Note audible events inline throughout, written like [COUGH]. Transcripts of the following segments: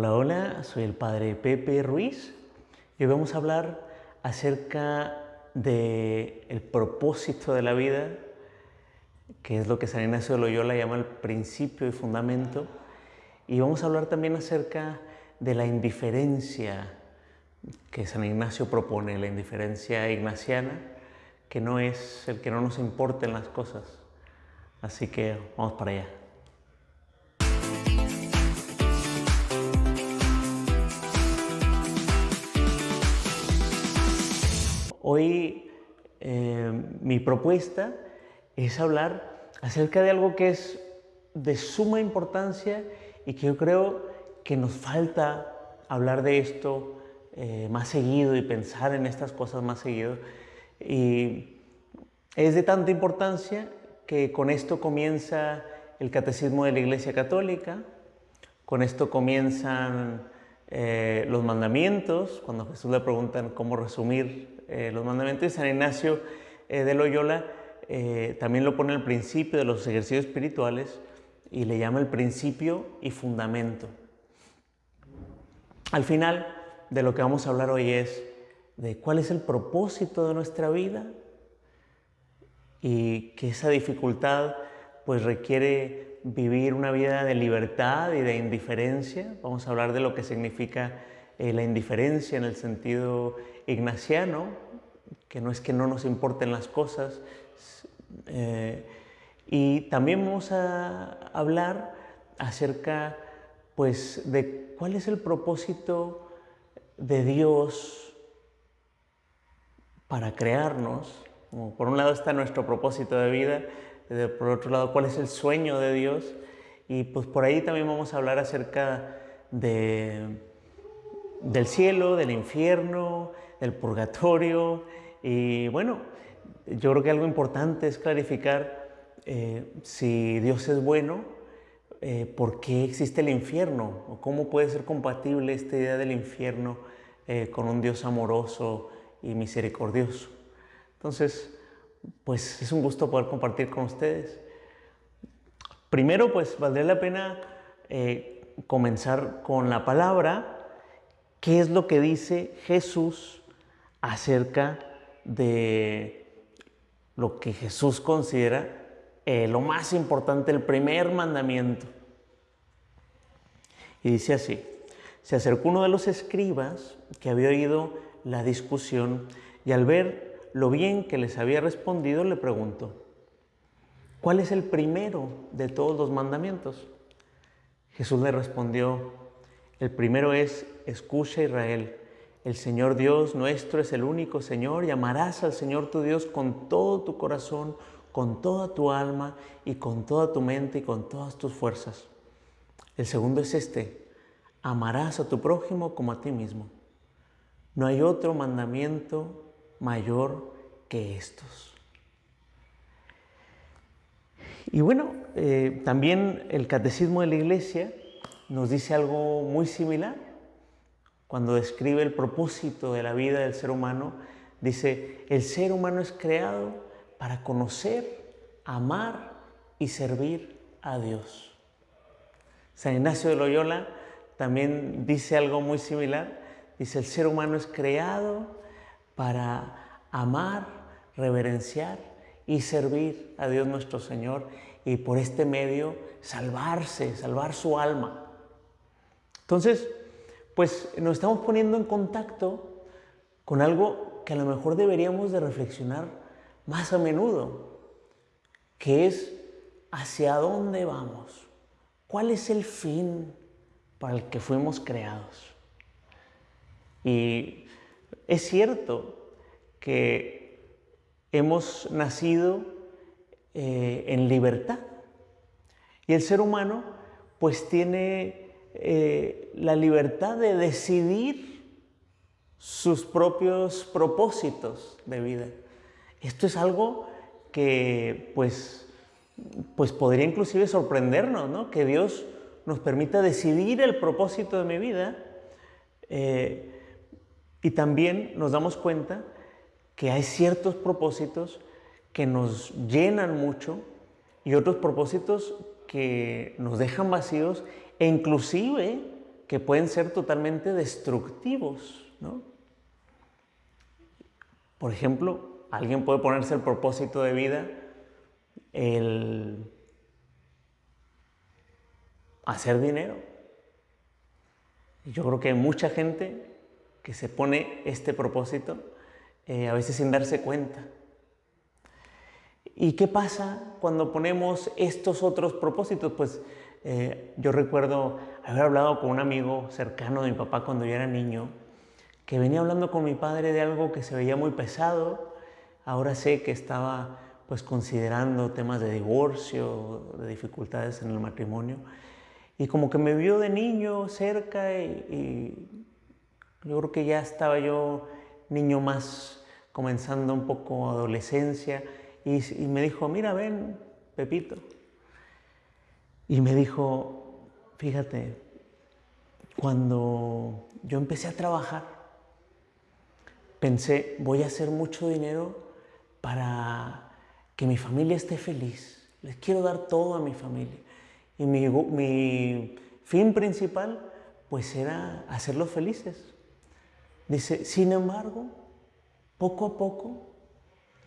Hola, hola, soy el padre Pepe Ruiz y hoy vamos a hablar acerca del el propósito de la vida, que es lo que San Ignacio de Loyola llama el principio y fundamento, y vamos a hablar también acerca de la indiferencia que San Ignacio propone, la indiferencia ignaciana, que no es el que no nos importen las cosas. Así que vamos para allá. Hoy eh, mi propuesta es hablar acerca de algo que es de suma importancia y que yo creo que nos falta hablar de esto eh, más seguido y pensar en estas cosas más seguido. Y es de tanta importancia que con esto comienza el catecismo de la Iglesia Católica, con esto comienzan eh, los mandamientos, cuando Jesús le preguntan cómo resumir eh, los mandamientos, San Ignacio de Loyola también lo pone al principio de los ejercicios espirituales y le llama el principio y fundamento. Al final de lo que vamos a hablar hoy es de cuál es el propósito de nuestra vida y que esa dificultad pues requiere vivir una vida de libertad y de indiferencia. Vamos a hablar de lo que significa eh, la indiferencia en el sentido ignaciano, que no es que no nos importen las cosas. Eh, y también vamos a hablar acerca pues de cuál es el propósito de Dios para crearnos. por un lado está nuestro propósito de vida, por otro lado cuál es el sueño de Dios y pues por ahí también vamos a hablar acerca de, del cielo, del infierno, del purgatorio y bueno, yo creo que algo importante es clarificar eh, si Dios es bueno, eh, por qué existe el infierno o cómo puede ser compatible esta idea del infierno eh, con un Dios amoroso y misericordioso. Entonces, pues es un gusto poder compartir con ustedes. Primero, pues valdría la pena comenzar con la palabra, qué es lo que dice Jesús acerca de lo que Jesús considera eh, lo más importante, el primer mandamiento. Y dice así, se acercó uno de los escribas que había oído la discusión y al ver lo bien que les había respondido le preguntó, ¿cuál es el primero de todos los mandamientos? Jesús le respondió, el primero es, escucha Israel, el Señor Dios nuestro es el único Señor y amarás al Señor tu Dios con todo tu corazón, con toda tu alma y con toda tu mente y con todas tus fuerzas. El segundo es este, amarás a tu prójimo como a ti mismo. No hay otro mandamiento mayor que estos. Y bueno, eh, también el catecismo de la iglesia nos dice algo muy similar. Cuando describe el propósito de la vida del ser humano, dice, el ser humano es creado para conocer, amar y servir a Dios. San Ignacio de Loyola también dice algo muy similar. Dice, el ser humano es creado para amar, reverenciar y servir a Dios nuestro Señor y por este medio salvarse, salvar su alma. Entonces, pues nos estamos poniendo en contacto con algo que a lo mejor deberíamos de reflexionar más a menudo, que es hacia dónde vamos, cuál es el fin para el que fuimos creados. Y es cierto que hemos nacido eh, en libertad y el ser humano pues tiene eh, la libertad de decidir sus propios propósitos de vida. Esto es algo que pues, pues podría inclusive sorprendernos, ¿no? Que Dios nos permita decidir el propósito de mi vida eh, y también nos damos cuenta que hay ciertos propósitos que nos llenan mucho y otros propósitos que nos dejan vacíos e inclusive que pueden ser totalmente destructivos, ¿no? Por ejemplo, alguien puede ponerse el propósito de vida el hacer dinero. Yo creo que hay mucha gente que se pone este propósito eh, a veces sin darse cuenta. ¿Y qué pasa cuando ponemos estos otros propósitos? Pues eh, yo recuerdo haber hablado con un amigo cercano de mi papá cuando yo era niño, que venía hablando con mi padre de algo que se veía muy pesado. Ahora sé que estaba pues considerando temas de divorcio, de dificultades en el matrimonio. Y como que me vio de niño cerca y, yo creo que ya estaba yo niño más comenzando un poco adolescencia y, y me dijo, mira, ven, Pepito. Y me dijo, fíjate, cuando yo empecé a trabajar, pensé, voy a hacer mucho dinero para que mi familia esté feliz. Les quiero dar todo a mi familia. Y mi, fin principal, pues era hacerlos felices. Dice, sin embargo, poco a poco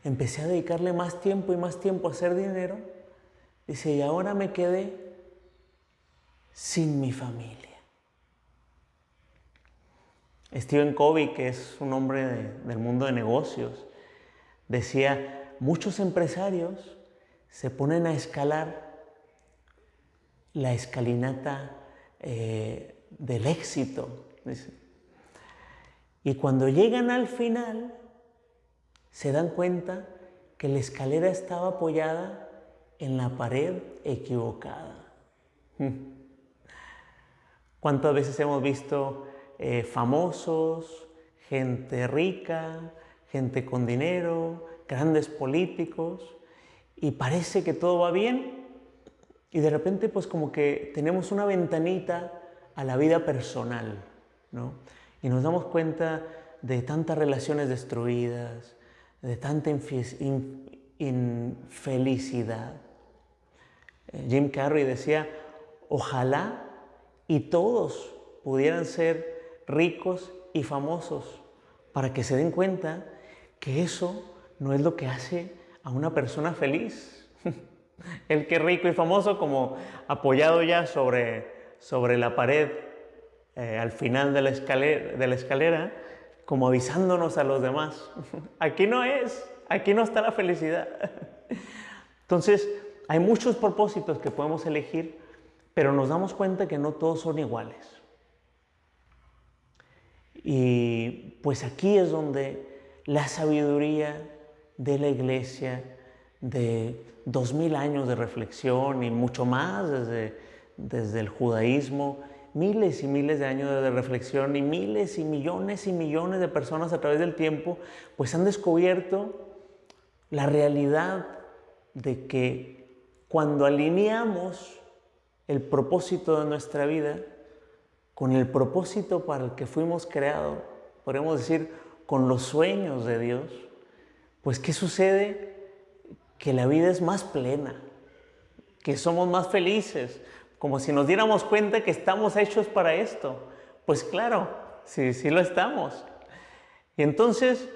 empecé a dedicarle más tiempo y más tiempo a hacer dinero. Dice, y ahora me quedé sin mi familia. Stephen Covey, que es un hombre del mundo de negocios, decía, muchos empresarios se ponen a escalar la escalinata eh, del éxito. Y cuando llegan al final, se dan cuenta que la escalera estaba apoyada en la pared equivocada. ¿Cuántas veces hemos visto eh, famosos, gente rica, gente con dinero, grandes políticos, y parece que todo va bien y de repente pues como que tenemos una ventanita a la vida personal, ¿no? Y nos damos cuenta de tantas relaciones destruidas, de tanta infelicidad. Eh, Jim Carrey decía, ojalá y todos pudieran ser ricos y famosos para que se den cuenta que eso no es lo que hace a una persona feliz. [LAUGHS] El que rico y famoso como apoyado ya sobre, sobre la pared eh, al final de la, escalera, de la escalera, como avisándonos a los demás. [LAUGHS] Aquí no es, aquí no está la felicidad. [LAUGHS] Entonces, hay muchos propósitos que podemos elegir, pero nos damos cuenta que no todos son iguales. Y pues aquí es donde la sabiduría de la iglesia, de dos mil años de reflexión y mucho más desde, desde el judaísmo, miles y miles de años de reflexión y miles y millones y millones de personas a través del tiempo, pues han descubierto la realidad de que cuando alineamos el propósito de nuestra vida con el propósito para el que fuimos creados, podemos decir, con los sueños de Dios, pues ¿qué sucede? que la vida es más plena, que somos más felices, como si nos diéramos cuenta que estamos hechos para esto. Pues claro, sí, sí lo estamos. Y entonces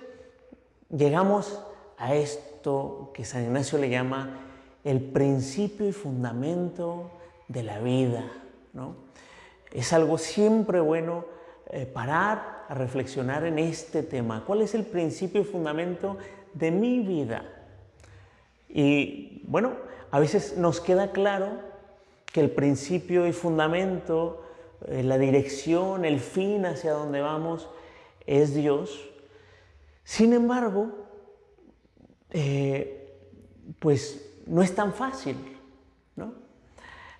llegamos a esto que San Ignacio le llama el principio y fundamento de la vida. ¿no? Es algo siempre bueno eh, parar a reflexionar en este tema. ¿Cuál es el principio y fundamento de mi vida? Y bueno, a veces nos queda claro que el principio y fundamento, eh, la dirección, el fin hacia donde vamos es Dios. Sin embargo, eh, pues no es tan fácil.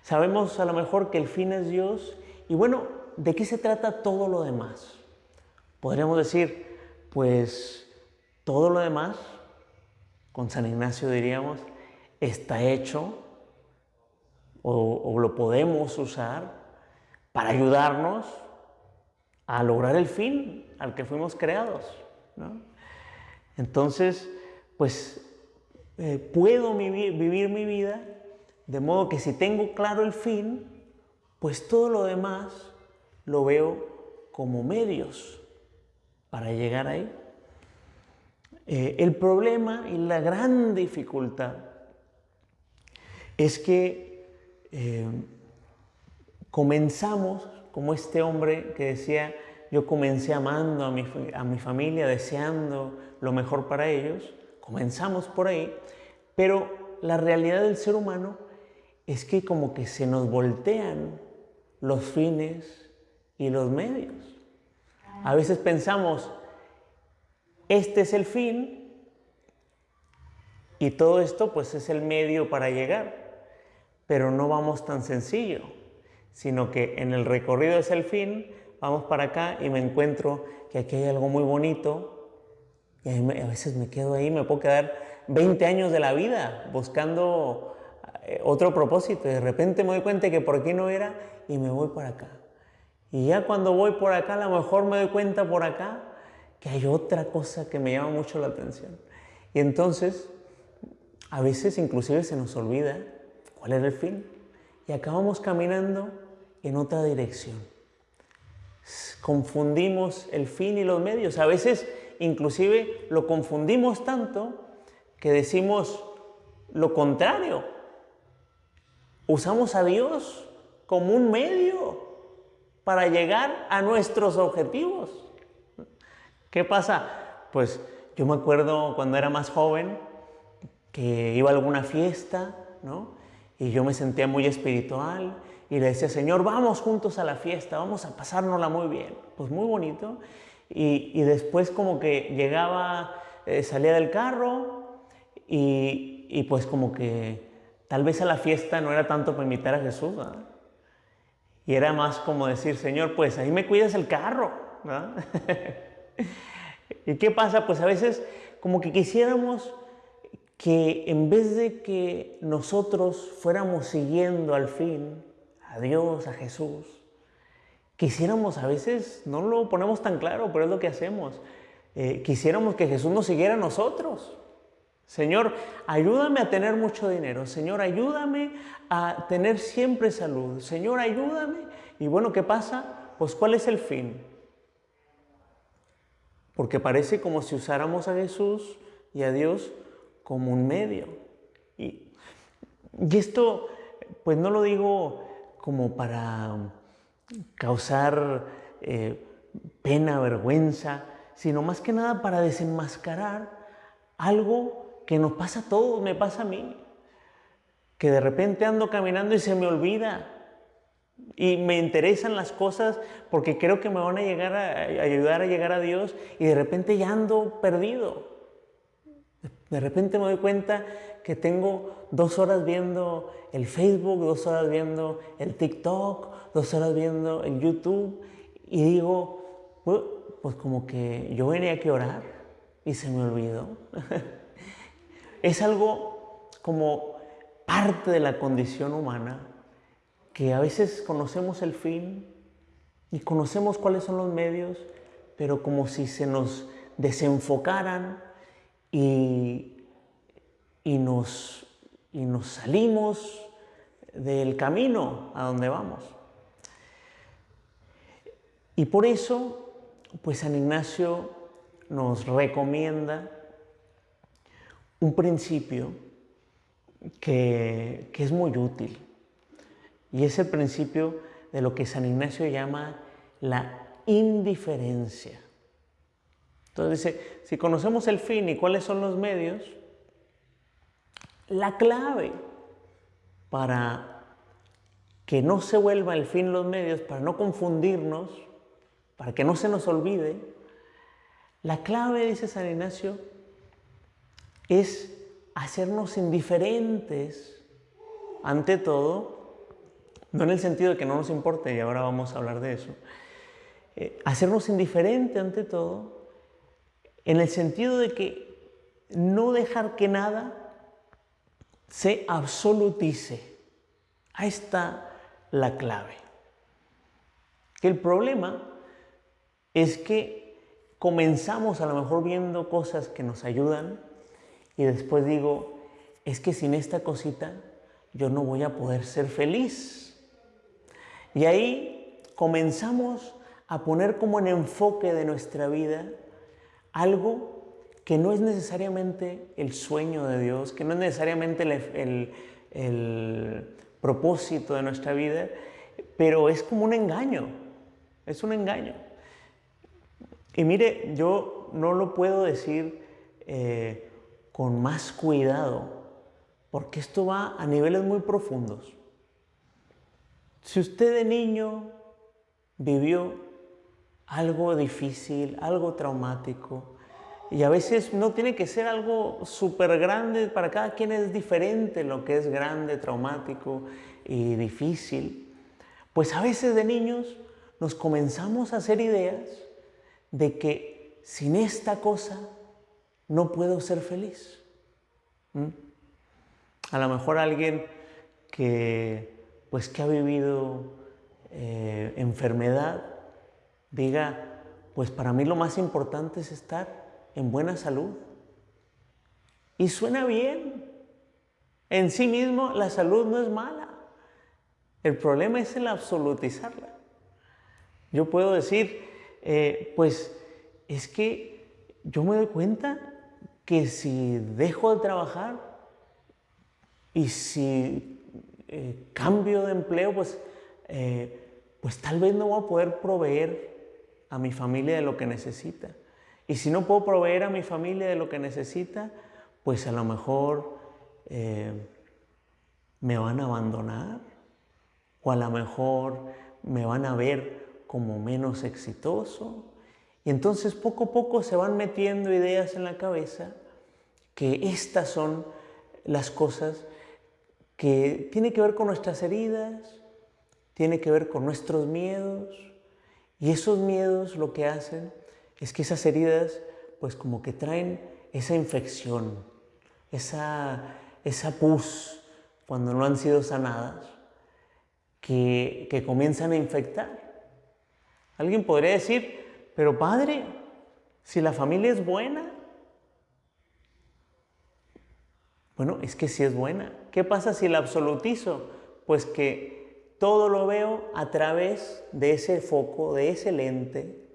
Sabemos a lo mejor que el fin es Dios y bueno, ¿de qué se trata todo lo demás? Podríamos decir, pues todo lo demás con San Ignacio diríamos, está hecho o, lo podemos usar para ayudarnos a lograr el fin al que fuimos creados. Entonces, pues eh, puedo vivir, vivir mi vida de modo que si tengo claro el fin, pues todo lo demás lo veo como medios para llegar ahí. Eh, el problema y la gran dificultad es que eh, comenzamos como este hombre que decía, yo comencé amando a mi, a mi familia, deseando lo mejor para ellos, comenzamos por ahí, pero la realidad del ser humano es que como que se nos voltean los fines y los medios. A veces pensamos, este es el fin y todo esto pues es el medio para llegar, pero no vamos tan sencillo, sino que en el recorrido es el fin, vamos para acá y me encuentro que aquí hay algo muy bonito y a veces me quedo ahí, me puedo quedar 20 años de la vida buscando eh, otro propósito de repente me doy cuenta que por aquí no era y me voy por acá. Y ya cuando voy por acá, a lo mejor me doy cuenta por acá que hay otra cosa que me llama mucho la atención. Y entonces, a veces inclusive se nos olvida cuál era el fin y acabamos caminando en otra dirección. Confundimos el fin y los medios. A veces inclusive lo confundimos tanto que decimos lo contrario. Usamos a Dios como un medio para llegar a nuestros objetivos. ¿Qué pasa? Pues yo me acuerdo cuando era más joven que iba a alguna fiesta, ¿no? Y yo me sentía muy espiritual y le decía, Señor, vamos juntos a la fiesta, vamos a pasárnosla muy bien. Pues muy bonito. Y, después como que llegaba, eh, salía del carro y, y, pues como que tal vez a la fiesta no era tanto para invitar a Jesús, Y era más como decir, Señor, pues ahí me cuidas el carro, [LAUGHS] ¿Y qué pasa? Pues a veces como que quisiéramos que en vez de que nosotros fuéramos siguiendo al fin a Dios, a Jesús, quisiéramos a veces, no lo ponemos tan claro, pero es lo que hacemos, eh, quisiéramos que Jesús nos siguiera a nosotros. Señor, ayúdame a tener mucho dinero. Señor, ayúdame a tener siempre salud. Señor, ayúdame. Y bueno, ¿qué pasa? Pues ¿cuál es el fin? Porque parece como si usáramos a Jesús y a Dios como un medio. Y, esto, pues no lo digo como para causar eh, pena, vergüenza, sino más que nada para desenmascarar algo que nos pasa a todos, me pasa a mí, que de repente ando caminando y se me olvida y me interesan las cosas porque creo que me van a llegar a, ayudar a llegar a Dios y de repente ya ando perdido. De repente me doy cuenta que tengo dos horas viendo el Facebook, dos horas viendo el TikTok, dos horas viendo el YouTube y digo, pues como que yo venía a orar y se me olvidó. [LAUGHS] es algo como parte de la condición humana que a veces conocemos el fin y conocemos cuáles son los medios, pero como si se nos desenfocaran y, y, nos, y nos salimos del camino a donde vamos. Y por eso, pues San Ignacio nos recomienda un principio que, que, es muy útil. Y es el principio de lo que San Ignacio llama la indiferencia. Entonces dice, si conocemos el fin y cuáles son los medios, la clave para que no se vuelva el fin los medios, para no confundirnos, para que no se nos olvide, la clave, dice San Ignacio, es hacernos indiferentes ante todo, no en el sentido de que no nos importe, y ahora vamos a hablar de eso, eh, hacernos indiferente ante todo, en el sentido de que no dejar que nada se absolutice. Ahí está la clave. Que el problema es que comenzamos a lo mejor viendo cosas que nos ayudan y después digo, es que sin esta cosita yo no voy a poder ser feliz. Y ahí comenzamos a poner como en enfoque de nuestra vida algo que no es necesariamente el sueño de Dios, que no es necesariamente el, propósito de nuestra vida, pero es como un engaño, es un engaño. Y mire, yo no lo puedo decir eh, con más cuidado, porque esto va a niveles muy profundos. Si usted de niño vivió algo difícil, algo traumático, y a veces no tiene que ser algo súper grande, para cada quien es diferente lo que es grande, traumático y difícil, pues a veces de niños nos comenzamos a hacer ideas de que sin esta cosa no puedo ser feliz. ¿Mm? A lo mejor alguien que, pues, que ha vivido eh, enfermedad diga, pues para mí lo más importante es estar en buena salud. Y suena bien. En sí mismo la salud no es mala. El problema es el absolutizarla. Yo puedo decir, eh, pues es que yo me doy cuenta que si dejo de trabajar y si eh, cambio de empleo, pues, eh, pues tal vez no voy a poder proveer a mi familia de lo que necesita. Y si no puedo proveer a mi familia de lo que necesita, pues a lo mejor me van a abandonar o a lo mejor me van a ver como menos exitoso. Y entonces poco a poco se van metiendo ideas en la cabeza que estas son las cosas que tienen que ver con nuestras heridas, tiene que ver con nuestros miedos. Y esos miedos lo que hacen es que esas heridas pues como que traen esa infección, esa, esa pus cuando no han sido sanadas, que, que comienzan a infectar. Alguien podría decir, pero padre, si la familia es buena, bueno, es que si es buena. ¿Qué pasa si la absolutizo? Pues que todo lo veo a través de ese foco, de ese lente,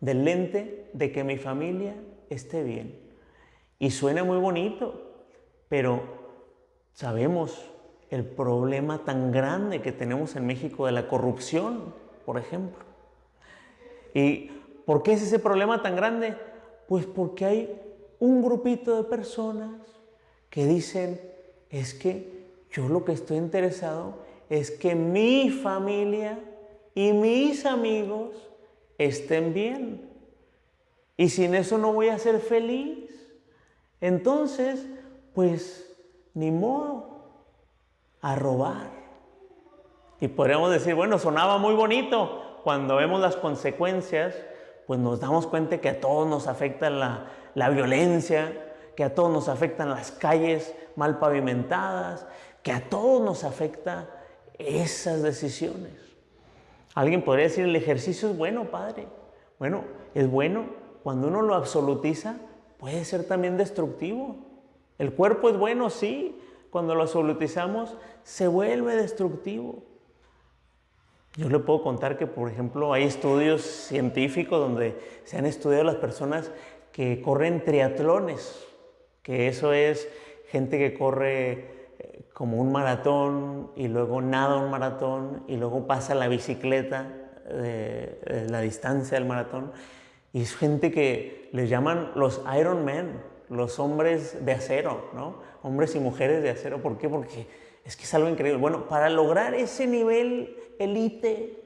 del lente de que mi familia esté bien. Y suena muy bonito, pero sabemos el problema tan grande que tenemos en México de la corrupción, por ejemplo. ¿Y por qué es ese problema tan grande? Pues porque hay un grupito de personas que dicen, es que yo lo que estoy interesado es que mi familia y mis amigos estén bien. Y sin eso no voy a ser feliz. Entonces, pues, ni modo, a robar. Y podríamos decir, bueno, sonaba muy bonito, cuando vemos las consecuencias, pues nos damos cuenta que a todos nos afecta la, la violencia, que a todos nos afectan las calles mal pavimentadas, que a todos nos afecta esas decisiones. Alguien podría decir, el ejercicio es bueno, padre. Bueno, es bueno cuando uno lo absolutiza, puede ser también destructivo. El cuerpo es bueno, sí, cuando lo absolutizamos se vuelve destructivo. Yo le puedo contar que, por ejemplo, hay estudios científicos donde se han estudiado las personas que corren triatlones, que eso es gente que corre eh, como un maratón y luego nada un maratón y luego pasa la bicicleta de, la distancia del maratón. Y es gente que les llaman los Iron Men, los hombres de acero, ¿no? Hombres y mujeres de acero. ¿Por qué? Porque es que es algo increíble. Bueno, para lograr ese nivel elite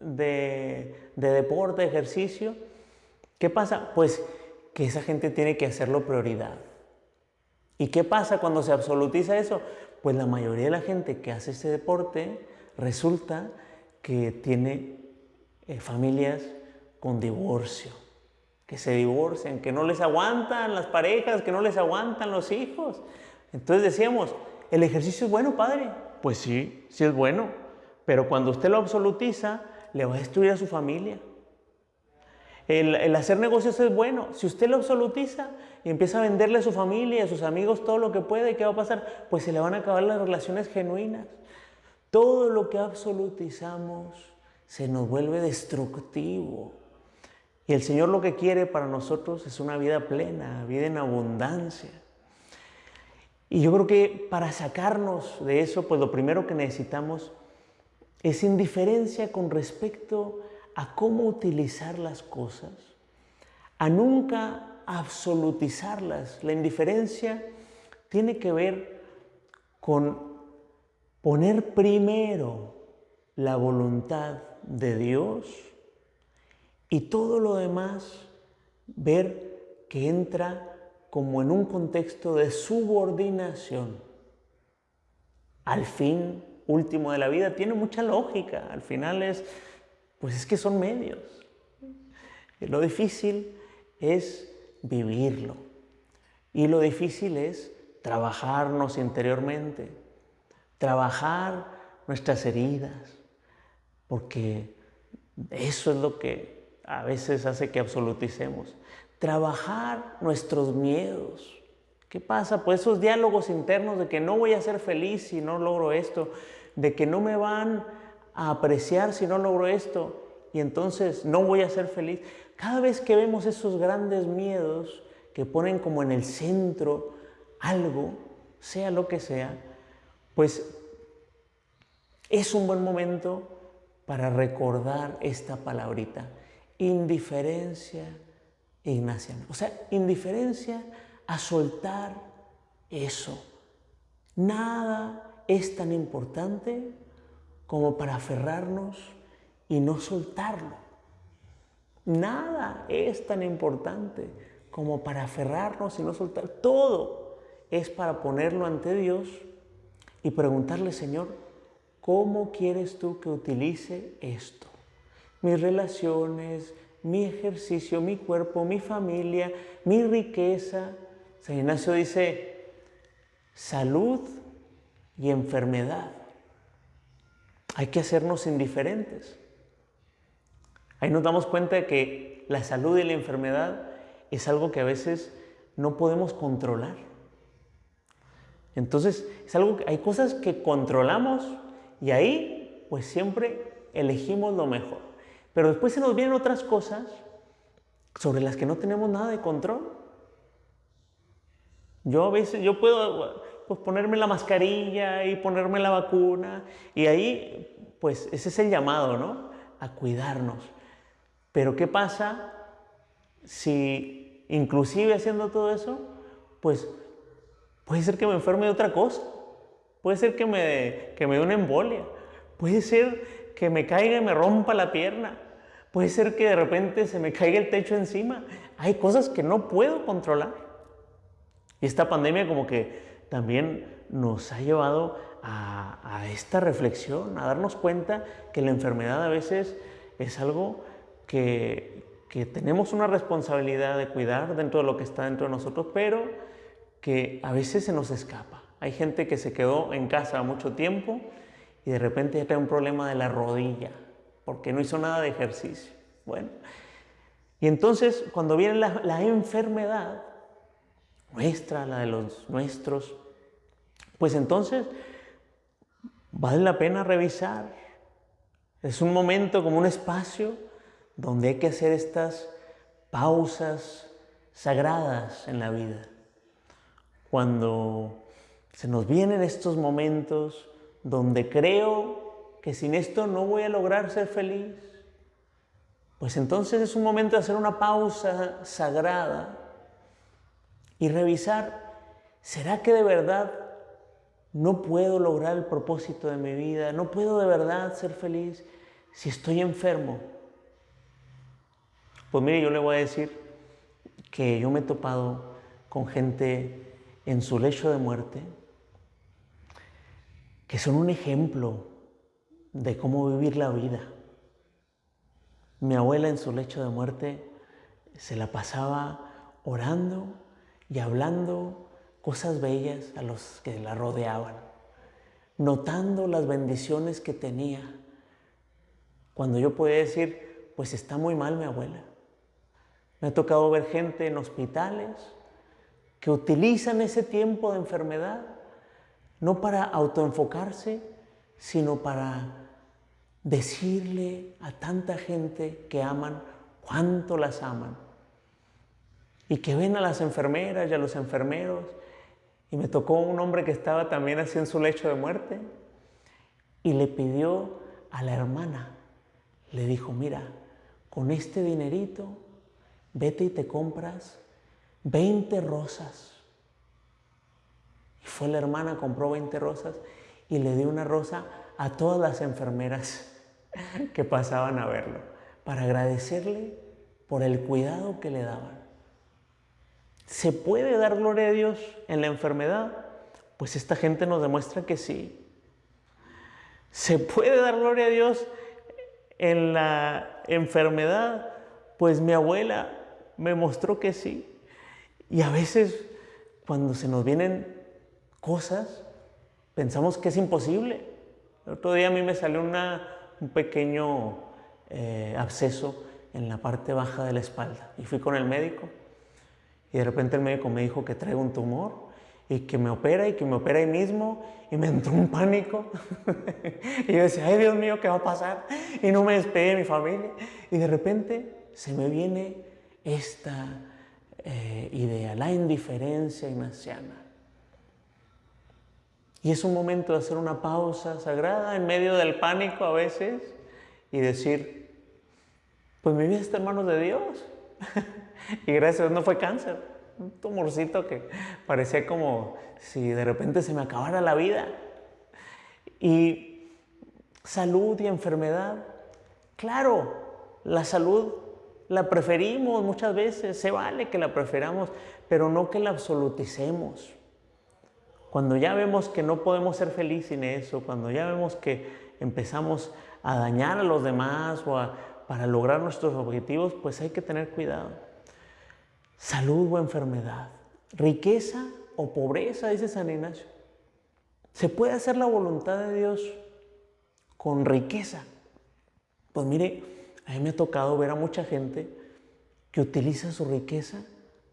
de, deporte, de ejercicio, ¿qué pasa? Pues que esa gente tiene que hacerlo prioridad. ¿Y qué pasa cuando se absolutiza eso? Pues la mayoría de la gente que hace ese deporte resulta que tiene eh, familias con divorcio, que se divorcian, que no les aguantan las parejas, que no les aguantan los hijos. Entonces decíamos, ¿el ejercicio es bueno, padre? Pues sí, sí es bueno, pero cuando usted lo absolutiza, le va a destruir a su familia. El, hacer negocios es bueno. Si usted lo absolutiza y empieza a venderle a su familia a sus amigos todo lo que puede, ¿qué va a pasar? Pues se le van a acabar las relaciones genuinas. Todo lo que absolutizamos se nos vuelve destructivo. Y el Señor lo que quiere para nosotros es una vida plena, vida en abundancia. Y yo creo que para sacarnos de eso, pues lo primero que necesitamos es indiferencia con respecto a cómo utilizar las cosas, a nunca absolutizarlas. La indiferencia tiene que ver con poner primero la voluntad de Dios y todo lo demás ver que entra como en un contexto de subordinación. Al fin último de la vida tiene mucha lógica, al final es, pues es que son medios. Lo difícil es vivirlo y lo difícil es trabajarnos interiormente, trabajar nuestras heridas, porque eso es lo que a veces hace que absoluticemos. Trabajar nuestros miedos. ¿Qué pasa? Pues esos diálogos internos de que no voy a ser feliz si no logro esto, de que no me van a apreciar si no logro esto y entonces no voy a ser feliz. Cada vez que vemos esos grandes miedos que ponen como en el centro algo, sea lo que sea, pues es un buen momento para recordar esta palabrita indiferencia ignaciana. O sea, indiferencia a soltar eso. Nada es tan importante como para aferrarnos y no soltarlo. Nada es tan importante como para aferrarnos y no soltar. Todo es para ponerlo ante Dios y preguntarle, Señor, ¿cómo quieres tú que utilice esto? mis relaciones, mi ejercicio, mi cuerpo, mi familia, mi riqueza. San Ignacio dice, salud y enfermedad. Hay que hacernos indiferentes. Ahí nos damos cuenta de que la salud y la enfermedad es algo que a veces no podemos controlar. Entonces, es algo hay cosas que controlamos y ahí pues siempre elegimos lo mejor. Pero después se nos vienen otras cosas sobre las que no tenemos nada de control. Yo a veces, yo puedo pues, ponerme la mascarilla y ponerme la vacuna y ahí, pues ese es el llamado, ¿no? A cuidarnos. Pero ¿qué pasa si inclusive haciendo todo eso, pues puede ser que me enferme de otra cosa? Puede ser que me, que me dé una embolia. Puede ser que me caiga y me rompa la pierna. Puede ser que de repente se me caiga el techo encima. Hay cosas que no puedo controlar. Y esta pandemia como que también nos ha llevado a, esta reflexión, a darnos cuenta que la enfermedad a veces es algo que, tenemos una responsabilidad de cuidar dentro de lo que está dentro de nosotros, pero que a veces se nos escapa. Hay gente que se quedó en casa mucho tiempo y de repente ya trae un problema de la rodilla, porque no hizo nada de ejercicio. Bueno, y entonces cuando viene la, enfermedad, nuestra, la de los nuestros, pues entonces vale la pena revisar. Es un momento como un espacio donde hay que hacer estas pausas sagradas en la vida. Cuando se nos vienen estos momentos donde creo que sin esto no voy a lograr ser feliz, pues entonces es un momento de hacer una pausa sagrada y revisar, ¿será que de verdad no puedo lograr el propósito de mi vida? ¿No puedo de verdad ser feliz si estoy enfermo? Pues mire, yo le voy a decir que yo me he topado con gente en su lecho de muerte que son un ejemplo de cómo vivir la vida. Mi abuela en su lecho de muerte se la pasaba orando y hablando cosas bellas a los que la rodeaban, notando las bendiciones que tenía. Cuando yo podía decir, pues está muy mal mi abuela. Me ha tocado ver gente en hospitales que utilizan ese tiempo de enfermedad no para autoenfocarse, sino para decirle a tanta gente que aman cuánto las aman y que ven a las enfermeras y a los enfermeros. Y me tocó un hombre que estaba también así en su lecho de muerte y le pidió a la hermana, le dijo, mira, con este dinerito, vete y te compras 20 rosas. Y fue la hermana, compró 20 rosas y le dio una rosa a todas las enfermeras [LAUGHS] que pasaban a verlo, para agradecerle por el cuidado que le daban. ¿Se puede dar gloria a Dios en la enfermedad? Pues esta gente nos demuestra que sí. ¿Se puede dar gloria a Dios en la enfermedad? Pues mi abuela me mostró que sí. Y a veces cuando se nos vienen cosas, pensamos que es imposible. El otro día a mí me salió un pequeño eh, absceso en la parte baja de la espalda y fui con el médico y de repente el médico me dijo que traigo un tumor y que me opera y que me opera ahí mismo y me entró un pánico [LAUGHS] y yo decía, ay Dios mío, ¿qué va a pasar? Y no me despedí de mi familia y de repente se me viene esta eh, idea, la indiferencia ignaciana. Y es un momento de hacer una pausa sagrada en medio del pánico a veces y decir, pues mi vida está en manos de Dios. [LAUGHS] y gracias a no fue cáncer, un tumorcito que parecía como si de repente se me acabara la vida. Y salud y enfermedad, claro, la salud la preferimos muchas veces, se vale que la preferamos, pero no que la absoluticemos. Cuando ya vemos que no podemos ser felices sin eso, cuando ya vemos que empezamos a dañar a los demás o para lograr nuestros objetivos, pues hay que tener cuidado. Salud o enfermedad, riqueza o pobreza, dice San Ignacio. ¿Se puede hacer la voluntad de Dios con riqueza? Pues mire, a mí me ha tocado ver a mucha gente que utiliza su riqueza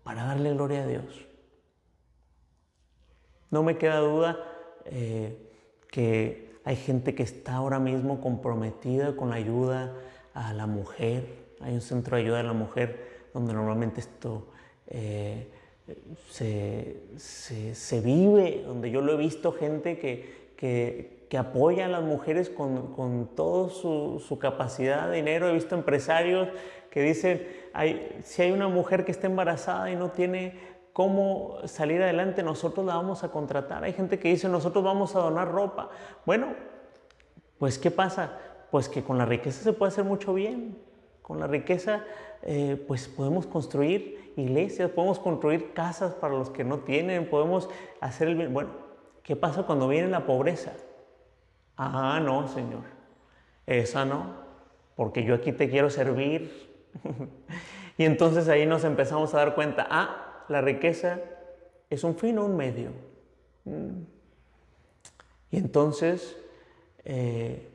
para darle gloria a Dios. No me queda duda eh, que hay gente que está ahora mismo comprometida con la ayuda a la mujer. Hay un centro de ayuda a la mujer donde normalmente esto eh, se, vive, donde yo lo he visto gente que, que, apoya a las mujeres con, con toda su, su, capacidad de dinero. He visto empresarios que dicen, hay, si hay una mujer que está embarazada y no tiene cómo salir adelante, nosotros la vamos a contratar. Hay gente que dice, nosotros vamos a donar ropa. Bueno, pues ¿qué pasa? Pues que con la riqueza se puede hacer mucho bien. Con la riqueza, eh, pues podemos construir iglesias, podemos construir casas para los que no tienen, podemos hacer el bien. Bueno, ¿qué pasa cuando viene la pobreza? Ah, no, Señor, esa no, porque yo aquí te quiero servir. [LAUGHS] y entonces ahí nos empezamos a dar cuenta, ah, la riqueza es un fin o un medio. Mm. Y entonces eh,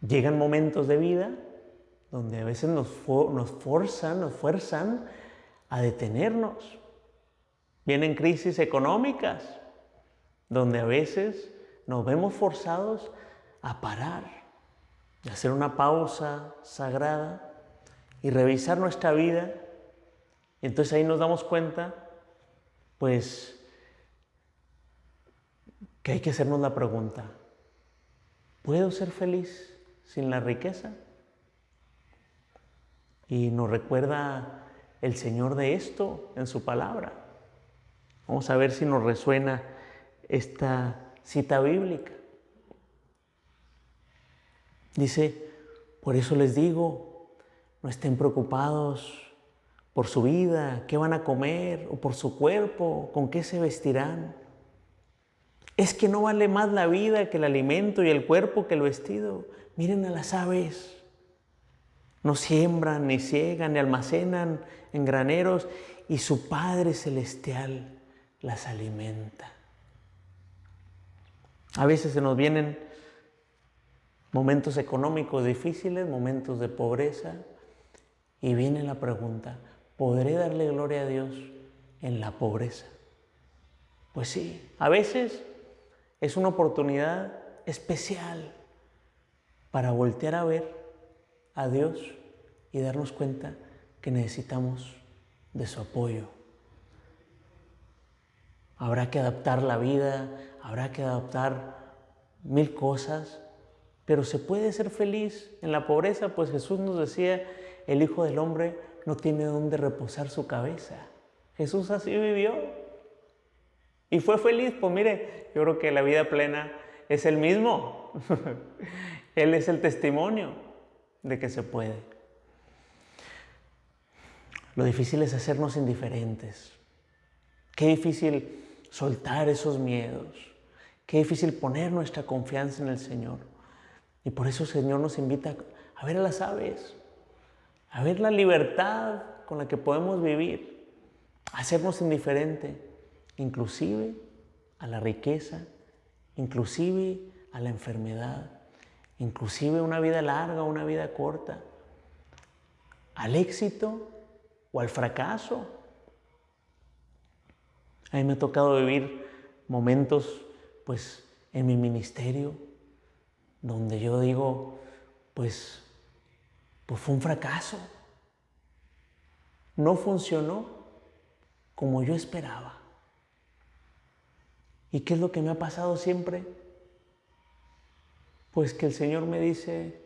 llegan momentos de vida donde a veces nos, nos forzan, nos fuerzan a detenernos. Vienen crisis económicas donde a veces nos vemos forzados a parar, a hacer una pausa sagrada y revisar nuestra vida entonces ahí nos damos cuenta, pues, que hay que hacernos la pregunta, ¿puedo ser feliz sin la riqueza? Y nos recuerda el Señor de esto en su palabra. Vamos a ver si nos resuena esta cita bíblica. Dice, por eso les digo, no estén preocupados por su vida, qué van a comer, o por su cuerpo, con qué se vestirán. Es que no vale más la vida que el alimento y el cuerpo que el vestido. Miren a las aves. No siembran, ni ciegan, ni almacenan en graneros, y su Padre Celestial las alimenta. A veces se nos vienen momentos económicos difíciles, momentos de pobreza, y viene la pregunta, ¿podré darle gloria a Dios en la pobreza? Pues sí, a veces es una oportunidad especial para voltear a ver a Dios y darnos cuenta que necesitamos de su apoyo. Habrá que adaptar la vida, habrá que adaptar mil cosas, pero se puede ser feliz en la pobreza, pues Jesús nos decía, el Hijo del Hombre no tiene dónde reposar su cabeza. Jesús así vivió y fue feliz. Pues mire, yo creo que la vida plena es el mismo. [LAUGHS] Él es el testimonio de que se puede. Lo difícil es hacernos indiferentes. Qué difícil soltar esos miedos. Qué difícil poner nuestra confianza en el Señor. Y por eso el Señor nos invita a ver a las aves, a ver la libertad con la que podemos vivir, a hacernos indiferente, inclusive a la riqueza, inclusive a la enfermedad, inclusive una vida larga, una vida corta, al éxito o al fracaso. A mí me ha tocado vivir momentos, pues, en mi ministerio, donde yo digo, pues, pues fue un fracaso. No funcionó como yo esperaba. ¿Y qué es lo que me ha pasado siempre? Pues que el Señor me dice,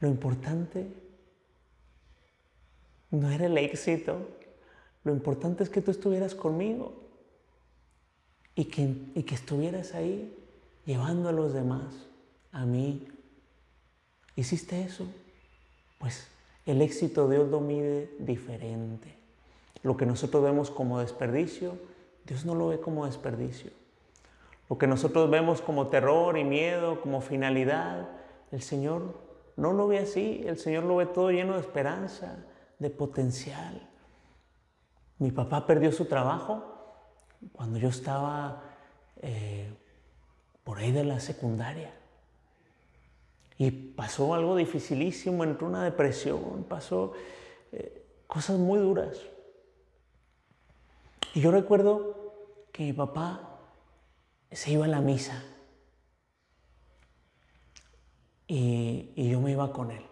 lo importante no era el éxito, lo importante es que tú estuvieras conmigo y que, y que estuvieras ahí llevando a los demás, a mí. ¿Hiciste eso? Pues el éxito Dios lo mide diferente. Lo que nosotros vemos como desperdicio, Dios no lo ve como desperdicio. Lo que nosotros vemos como terror y miedo, como finalidad, el Señor no lo ve así. El Señor lo ve todo lleno de esperanza, de potencial. Mi papá perdió su trabajo cuando yo estaba eh, por ahí de la secundaria. Y pasó algo dificilísimo, entró una depresión, pasó eh, cosas muy duras. Y yo recuerdo que mi papá se iba a la misa y, yo me iba con él.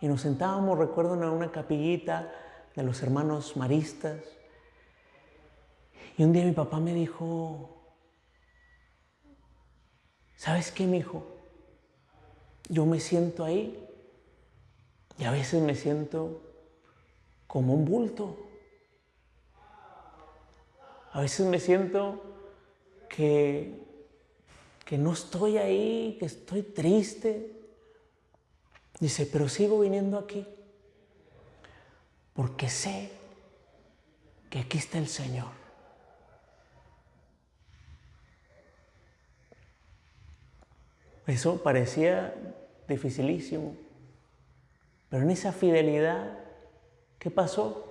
Y nos sentábamos, recuerdo, en una capillita de los hermanos maristas. Y un día mi papá me dijo, ¿sabes qué, mi hijo? Yo me siento ahí y a veces me siento como un bulto. A veces me siento que, que no estoy ahí, que estoy triste. Dice, pero sigo viniendo aquí porque sé que aquí está el Señor. Eso parecía dificilísimo, pero en esa fidelidad, ¿qué pasó?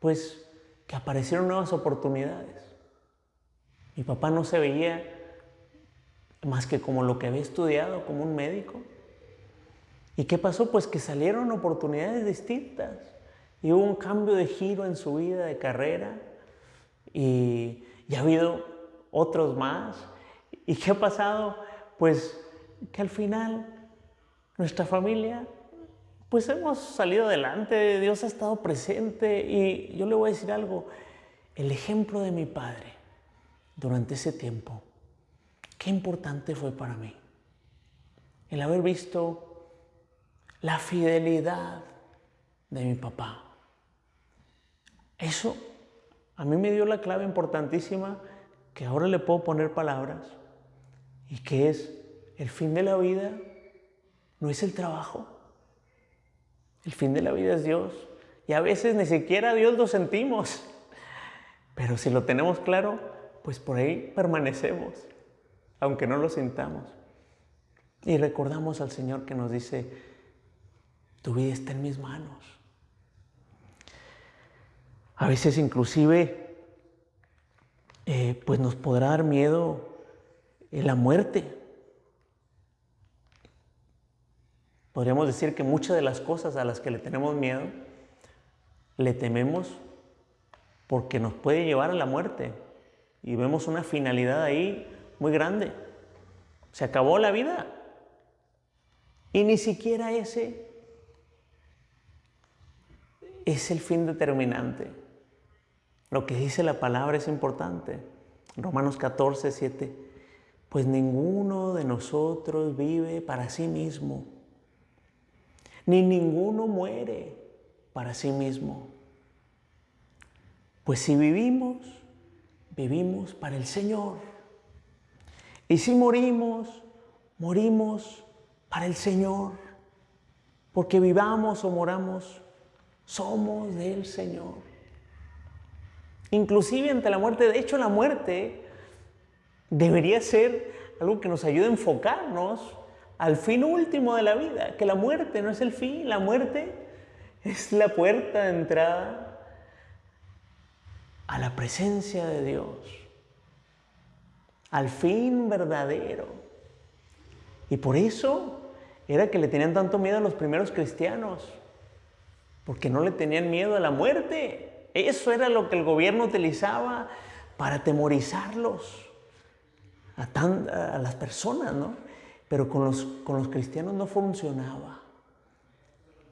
Pues que aparecieron nuevas oportunidades. Mi papá no se veía más que como lo que había estudiado, como un médico. ¿Y qué pasó? Pues que salieron oportunidades distintas. Y hubo un cambio de giro en su vida de carrera y, ha habido otros más. ¿Y qué ha pasado? Pues que al final nuestra familia, pues hemos salido adelante, Dios ha estado presente y yo le voy a decir algo, el ejemplo de mi padre durante ese tiempo, qué importante fue para mí. El haber visto la fidelidad de mi papá. Eso a mí me dio la clave importantísima que ahora le puedo poner palabras y que es el fin de la vida no es el trabajo. El fin de la vida es Dios. Y a veces ni siquiera Dios lo sentimos. [LAUGHS] Pero si lo tenemos claro, pues por ahí permanecemos, aunque no lo sintamos. Y recordamos al Señor que nos dice, tu vida está en mis manos. A veces inclusive, eh, pues nos podrá dar miedo la muerte. Podríamos decir que muchas de las cosas a las que le tenemos miedo, le tememos porque nos puede llevar a la muerte. Y vemos una finalidad ahí muy grande. Se acabó la vida. Y ni siquiera ese es el fin determinante. Lo que dice la palabra es importante. Romanos 14, 7. Pues ninguno de nosotros vive para sí mismo, ni ninguno muere para sí mismo. Pues si vivimos, vivimos para el Señor. Y si morimos, morimos para el Señor. Porque vivamos o moramos, somos del Señor. Inclusive ante la muerte, de hecho la muerte debería ser algo que nos ayude a enfocarnos al fin último de la vida, que la muerte no es el fin, la muerte es la puerta de entrada a la presencia de Dios, al fin verdadero. Y por eso era que le tenían tanto miedo a los primeros cristianos, porque no le tenían miedo a la muerte. Eso era lo que el gobierno utilizaba para atemorizarlos a, las personas, ¿no? Pero con los, con los cristianos no funcionaba,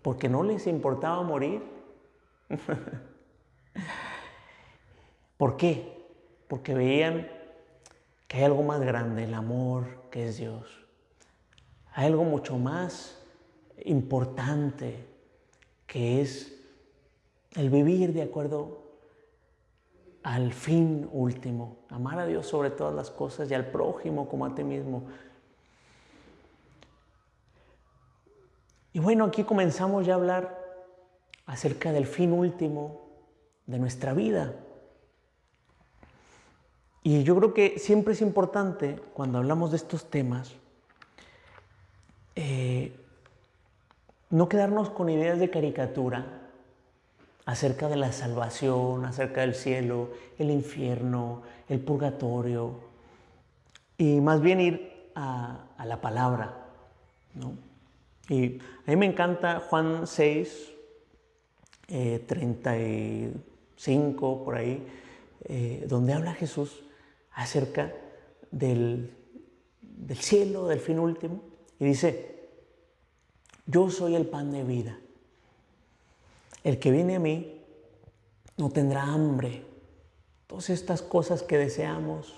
porque no les importaba morir. [LAUGHS] ¿Por qué? Porque veían que hay algo más grande, el amor que es Dios. Hay algo mucho más importante que es el vivir de acuerdo al fin último, amar a Dios sobre todas las cosas y al prójimo como a ti mismo. Y bueno, aquí comenzamos ya a hablar acerca del fin último de nuestra vida. Y yo creo que siempre es importante, cuando hablamos de estos temas, eh, no quedarnos con ideas de caricatura acerca de la salvación, acerca del cielo, el infierno, el purgatorio, y más bien ir a, la palabra. Y a mí me encanta Juan 6, 35, eh, por ahí, eh, donde habla Jesús acerca del, del cielo, del fin último, y dice, yo soy el pan de vida. El que viene a mí no tendrá hambre. Todas estas cosas que deseamos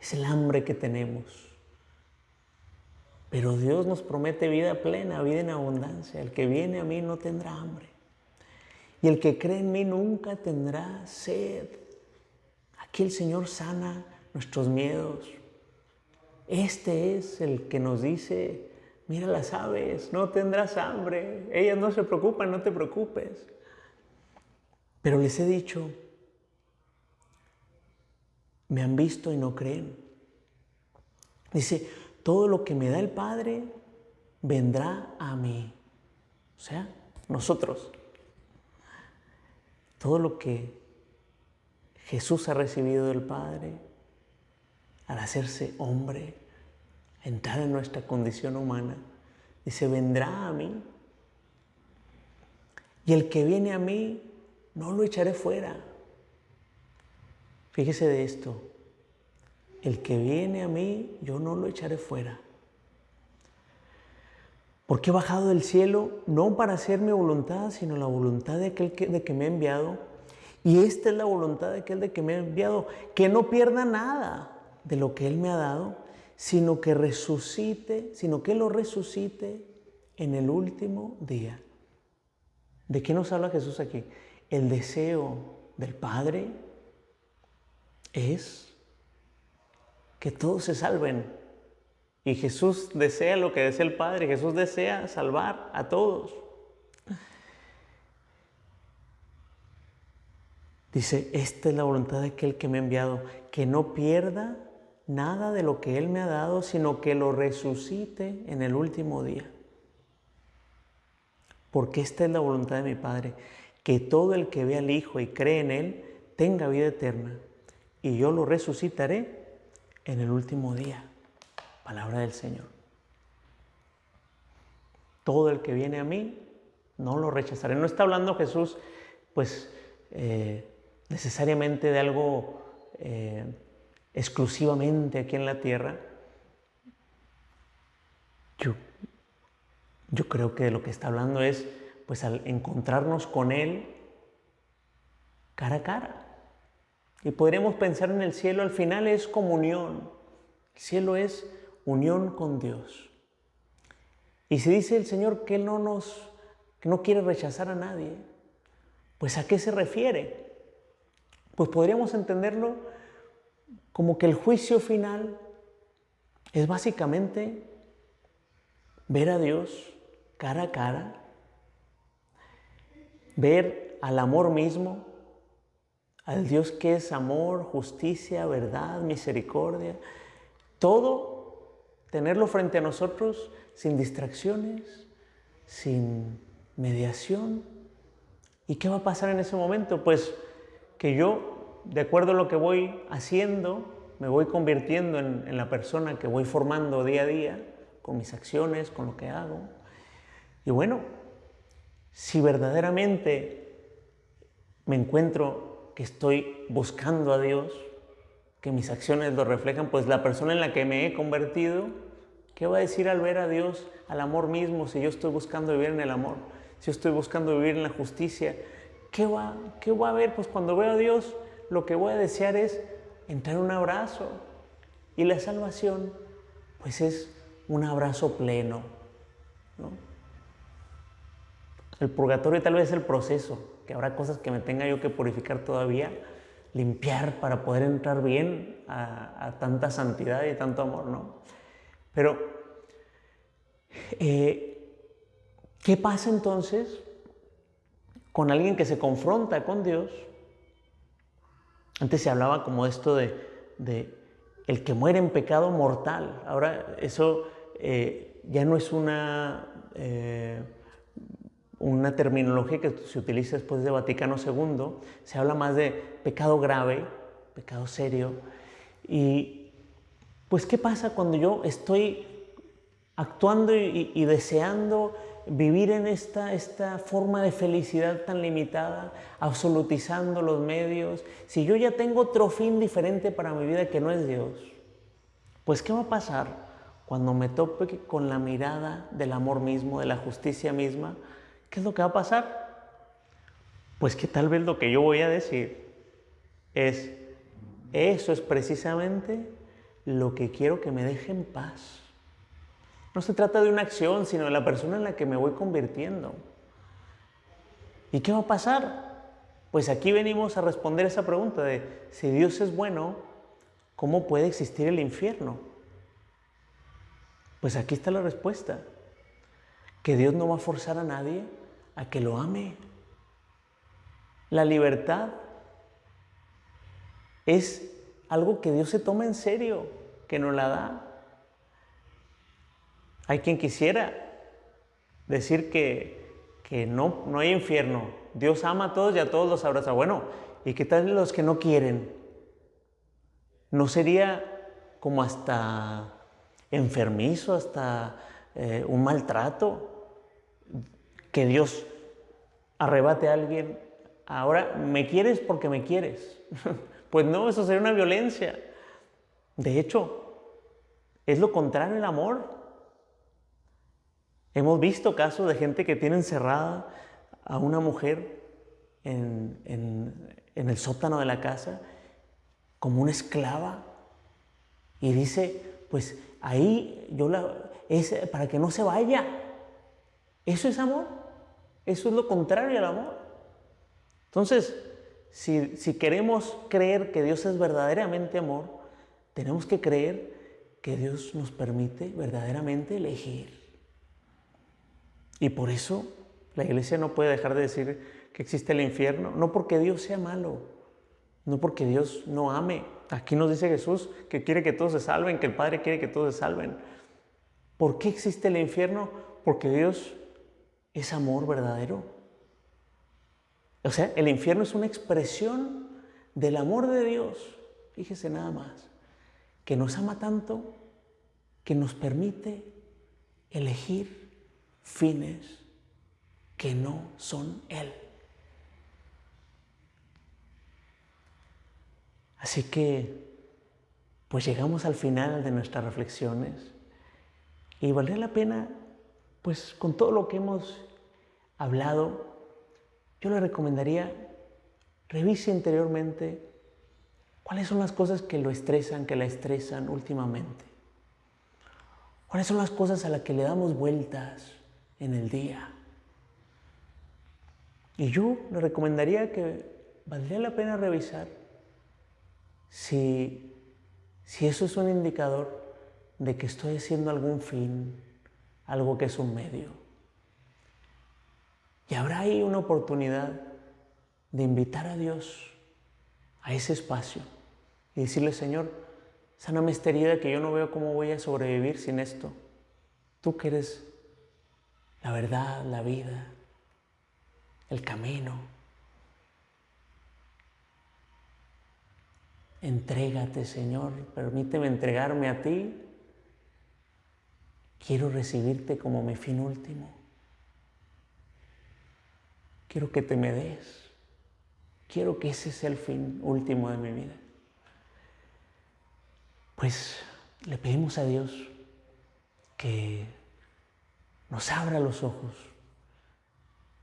es el hambre que tenemos. Pero Dios nos promete vida plena, vida en abundancia. El que viene a mí no tendrá hambre. Y el que cree en mí nunca tendrá sed. Aquí el Señor sana nuestros miedos. Este es el que nos dice, mira las aves, no tendrás hambre, ellas no se preocupan, no te preocupes. Pero les he dicho, me han visto y no creen. Dice, todo lo que me da el Padre vendrá a mí. O sea, nosotros. Todo lo que Jesús ha recibido del Padre al hacerse hombre, entrar en nuestra condición humana, dice, vendrá a mí. Y el que viene a mí, no lo echaré fuera. Fíjese de esto. El que viene a mí, yo no lo echaré fuera. Porque he bajado del cielo no para hacer mi voluntad, sino la voluntad de aquel que, de que me ha enviado. Y esta es la voluntad de aquel de que me ha enviado, que no pierda nada, de lo que Él me ha dado, sino que resucite, sino que lo resucite en el último día. ¿De qué nos habla Jesús aquí? El deseo del Padre es que todos se salven. Y Jesús desea lo que desea el Padre. Jesús desea salvar a todos. Dice, esta es la voluntad de aquel que me ha enviado, que no pierda nada de lo que Él me ha dado, sino que lo resucite en el último día. Porque esta es la voluntad de mi Padre, que todo el que ve al Hijo y cree en Él tenga vida eterna, y yo lo resucitaré en el último día. Palabra del Señor. Todo el que viene a mí, no lo rechazaré. No está hablando Jesús, pues, eh, necesariamente de algo... Eh, exclusivamente aquí en la tierra, yo yo creo que lo que está hablando es, pues al encontrarnos con Él cara a cara. Y podríamos pensar en el cielo, al final es comunión. El cielo es unión con Dios. Y si dice el Señor que no nos que no quiere rechazar a nadie, pues ¿a qué se refiere? Pues podríamos entenderlo como que el juicio final es básicamente ver a Dios cara a cara, ver al amor mismo, al Dios que es amor, justicia, verdad, misericordia, todo tenerlo frente a nosotros sin distracciones, sin mediación. ¿Y qué va a pasar en ese momento? Pues que yo, de acuerdo a lo que voy haciendo, me voy convirtiendo en, la persona que voy formando día a día, con mis acciones, con lo que hago. Y bueno, si verdaderamente me encuentro que estoy buscando a Dios, que mis acciones lo reflejan, pues la persona en la que me he convertido, ¿qué va a decir al ver a Dios, al amor mismo, si yo estoy buscando vivir en el amor, si yo estoy buscando vivir en la justicia? ¿Qué va, qué va a ver? Pues cuando veo a Dios, lo que voy a desear es entrar en un abrazo. Y la salvación, pues es un abrazo pleno. El purgatorio tal vez es el proceso, que habrá cosas que me tenga yo que purificar todavía, limpiar para poder entrar bien a, tanta santidad y tanto amor, ¿no? Pero, eh, ¿qué pasa entonces con alguien que se confronta con Dios? Antes se hablaba como esto de, el que muere en pecado mortal. Ahora eso eh, ya no es una, eh, una terminología que se utiliza después de Vaticano II. Se habla más de pecado grave, pecado serio. Y pues, ¿qué pasa cuando yo estoy actuando y deseando vivir en esta, esta forma de felicidad tan limitada, absolutizando los medios, si yo ya tengo otro fin diferente para mi vida que no es Dios, pues ¿qué va a pasar cuando me tope con la mirada del amor mismo, de la justicia misma? ¿Qué es lo que va a pasar? Pues que tal vez lo que yo voy a decir es, eso es precisamente lo que quiero que me deje en paz. No se trata de una acción, sino de la persona en la que me voy convirtiendo. ¿Y qué va a pasar? Pues aquí venimos a responder esa pregunta de si Dios es bueno, ¿cómo puede existir el infierno? Pues aquí está la respuesta. Que Dios no va a forzar a nadie a que lo ame. La libertad es algo que Dios se toma en serio, que nos la da. Hay quien quisiera decir que, no, no hay infierno. Dios ama a todos y a todos los abraza. Bueno, ¿y qué tal los que no quieren? ¿No sería como hasta enfermizo, hasta eh, un maltrato? Que Dios arrebate a alguien. Ahora, ¿me quieres porque me quieres? [LAUGHS] pues no, eso sería una violencia. De hecho, es lo contrario al amor. Hemos visto casos de gente que tiene encerrada a una mujer en, el sótano de la casa como una esclava y dice, pues ahí yo la, es para que no se vaya. Eso es amor. Eso es lo contrario al amor. Entonces, si, si queremos creer que Dios es verdaderamente amor, tenemos que creer que Dios nos permite verdaderamente elegir. Y por eso la iglesia no puede dejar de decir que existe el infierno, no porque Dios sea malo, no porque Dios no ame. Aquí nos dice Jesús que quiere que todos se salven, que el Padre quiere que todos se salven. ¿Por qué existe el infierno? Porque Dios es amor verdadero. O sea, el infierno es una expresión del amor de Dios. Fíjese nada más, que nos ama tanto que nos permite elegir fines que no son Él. Así que, pues llegamos al final de nuestras reflexiones y valdría la pena pues con todo lo que hemos hablado, yo le recomendaría revise interiormente cuáles son las cosas que lo estresan, que la estresan últimamente. ¿Cuáles son las cosas a las que le damos vueltas en el día? Y yo le recomendaría que valdría la pena revisar si, si eso es un indicador de que estoy haciendo algún fin, algo que es un medio. Y habrá ahí una oportunidad de invitar a Dios a ese espacio y decirle, Señor, sáname esta herida que yo no veo cómo voy a sobrevivir sin esto. Tú que eres la verdad, la vida, el camino. Entrégate, Señor, permíteme entregarme a ti. Quiero recibirte como mi fin último. Quiero que te me des. Quiero que ese sea el fin último de mi vida. Pues le pedimos a Dios que nos abra los ojos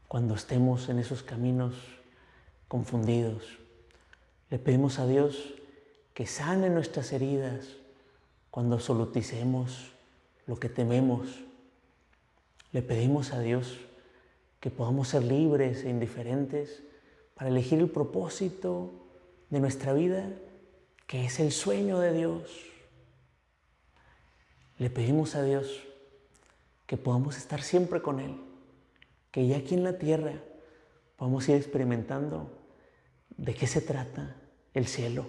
cuando estemos en esos caminos confundidos. Le pedimos a Dios que sane nuestras heridas cuando absoluticemos lo que tememos. Le pedimos a Dios que podamos ser libres e indiferentes para elegir el propósito de nuestra vida, que es el sueño de Dios. Le pedimos a Dios que podamos estar siempre con Él, que ya aquí en la tierra podamos ir experimentando de qué se trata el cielo,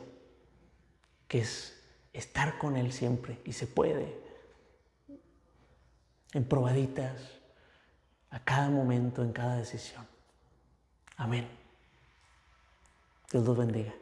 que es estar con Él siempre y se puede, en probaditas, a cada momento, en cada decisión. Amén. Dios los bendiga.